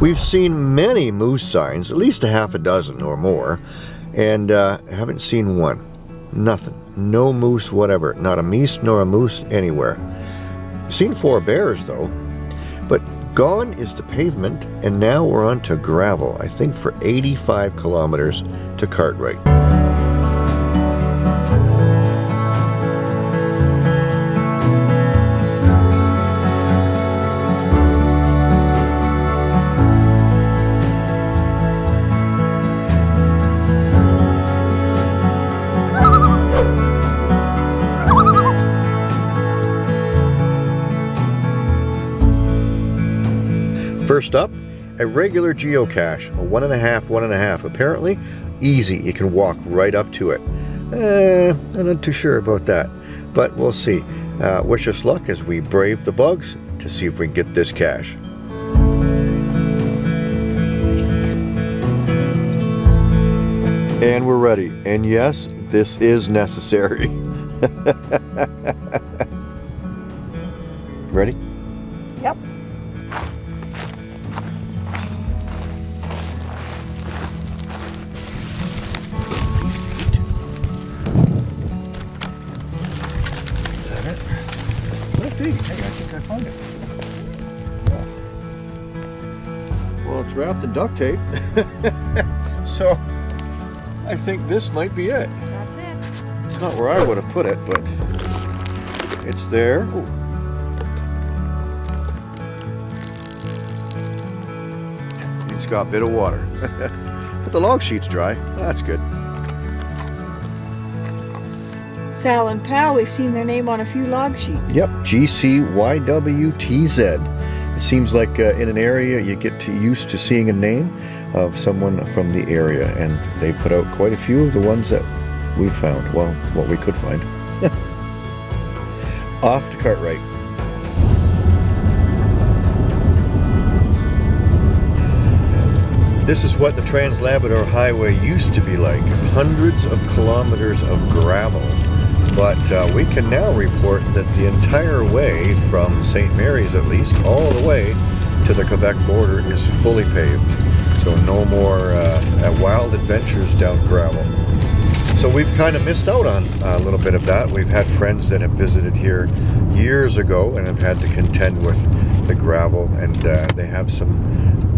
We've seen many moose signs, at least a half a dozen or more, and uh, haven't seen one. Nothing. No moose whatever. Not a meese nor a moose anywhere. Seen four bears though. But gone is the pavement, and now we're on to gravel, I think for 85 kilometers to Cartwright. First up, a regular geocache, a one and a half, one and a half. Apparently, easy, you can walk right up to it. Eh, I'm not too sure about that, but we'll see. Uh, wish us luck as we brave the bugs to see if we can get this cache. And we're ready. And yes, this is necessary. ready? Yep. Hey, I think I found it. Well, it's wrapped in duct tape. so, I think this might be it. That's it. It's not where I would have put it, but it's there. Ooh. It's got a bit of water. but the log sheet's dry. That's good. Sal and Pal, we've seen their name on a few log sheets. Yep, GCYWTZ. It seems like uh, in an area you get to, used to seeing a name of someone from the area, and they put out quite a few of the ones that we found. Well, what we could find. Off to Cartwright. This is what the Trans Labrador Highway used to be like. Hundreds of kilometers of gravel. But uh, we can now report that the entire way from St. Mary's at least, all the way to the Quebec border is fully paved. So no more uh, wild adventures down gravel. So we've kind of missed out on a little bit of that. We've had friends that have visited here years ago and have had to contend with the gravel and uh, they have some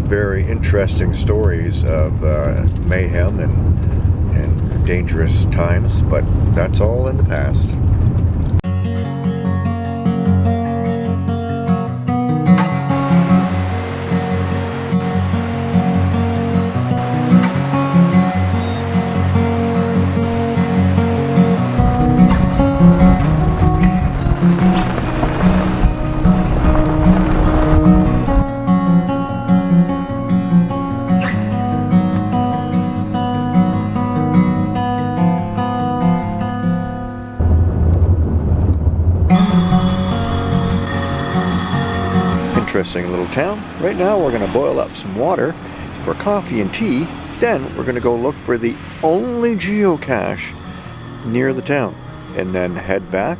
very interesting stories of uh, mayhem and dangerous times, but that's all in the past. Interesting little town. Right now we're going to boil up some water for coffee and tea. Then we're going to go look for the only geocache near the town and then head back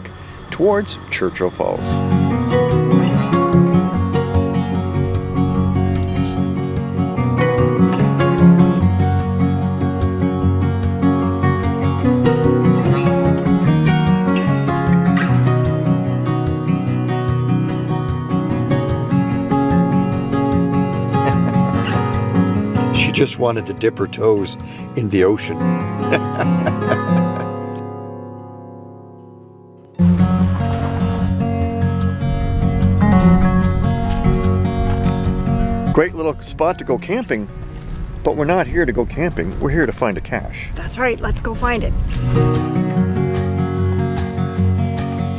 towards Churchill Falls. just wanted to dip her toes in the ocean. Great little spot to go camping, but we're not here to go camping. We're here to find a cache. That's right, let's go find it.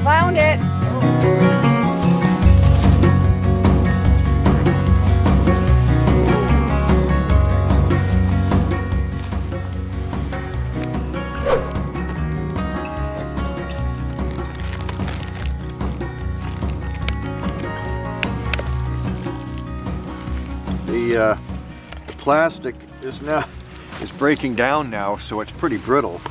Found it. Plastic is now is breaking down now, so it's pretty brittle.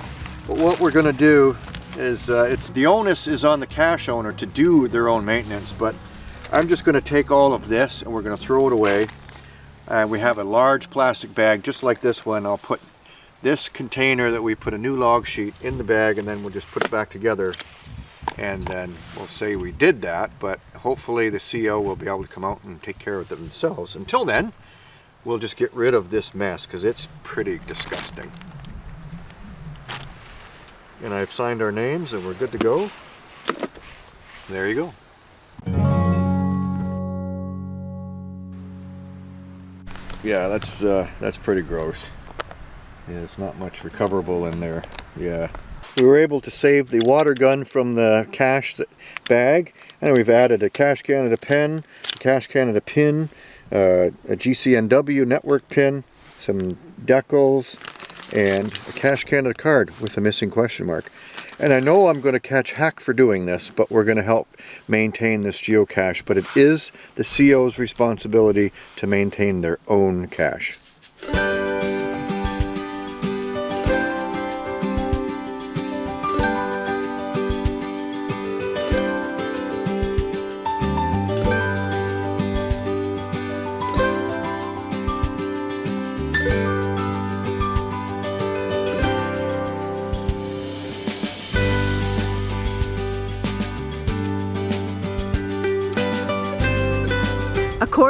But what we're going to do is, uh, it's the onus is on the cache owner to do their own maintenance, but I'm just going to take all of this and we're going to throw it away. And we have a large plastic bag just like this one. I'll put this container that we put a new log sheet in the bag and then we'll just put it back together and then we'll say we did that but hopefully the CO will be able to come out and take care of it themselves. Until then we'll just get rid of this mess because it's pretty disgusting. And I've signed our names and we're good to go. There you go. Yeah, that's uh, that's pretty gross. Yeah, there's not much recoverable in there. Yeah. We were able to save the water gun from the cache bag and we've added a Cache Canada pen, a Cache Canada pin, uh, a GCNW network pin, some decals, and a Cache Canada card with a missing question mark. And I know I'm going to catch hack for doing this, but we're going to help maintain this geocache. But it is the CO's responsibility to maintain their own cache.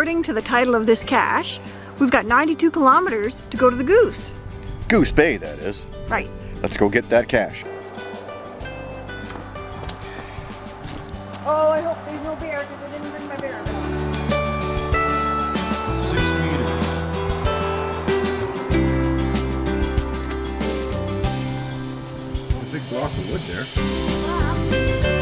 According to the title of this cache, we've got 92 kilometers to go to the Goose. Goose Bay, that is. Right. Let's go get that cache. Oh, I hope there's no bear because I didn't bring my bear. Six meters. A big block of wood there. Uh,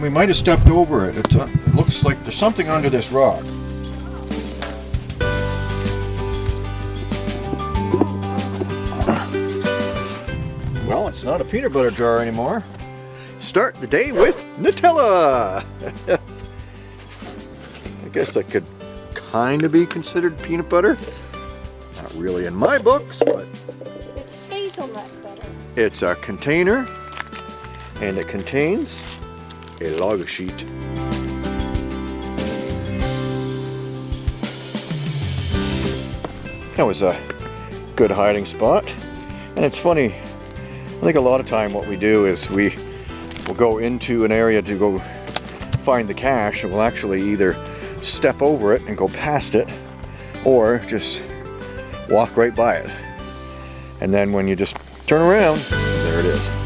we, might have stepped over it. It's, uh, it looks like there's something under this rock. Well, it's not a peanut butter jar anymore. Start the day with Nutella! I guess that could kind of be considered peanut butter. Not really in my books, but It's hazelnut butter. it's a container and it contains a log sheet. That was a good hiding spot. And it's funny, I think a lot of time what we do is we will go into an area to go find the cache and we'll actually either step over it and go past it or just walk right by it. And then when you just turn around, there it is.